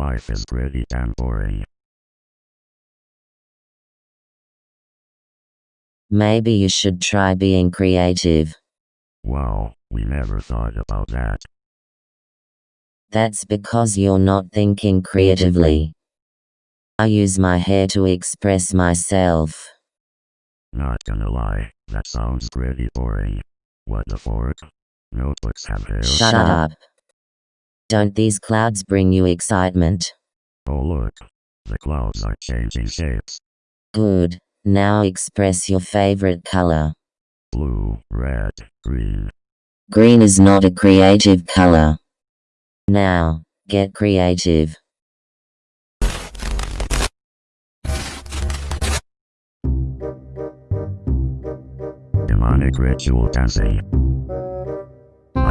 Life is pretty damn boring. Maybe you should try being creative. Wow, we never thought about that. That's because you're not thinking creatively. I use my hair to express myself. Not gonna lie, that sounds pretty boring. What the fork? Notebooks have hair. Shut up. Don't these clouds bring you excitement? Oh look, the clouds are changing shapes. Good. Now express your favorite color. Blue, red, green. Green is not a creative color. Now, get creative. Demonic ritual dancing.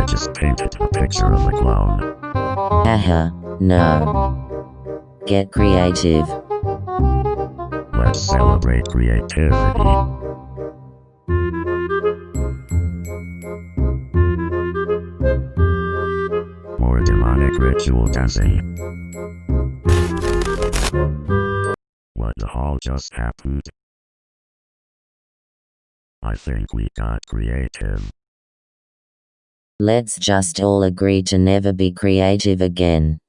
I just painted a picture of a clown. Haha, no. Get creative. Let's celebrate creativity. More demonic ritual dancing. What the hell just happened? I think we got creative. Let's just all agree to never be creative again.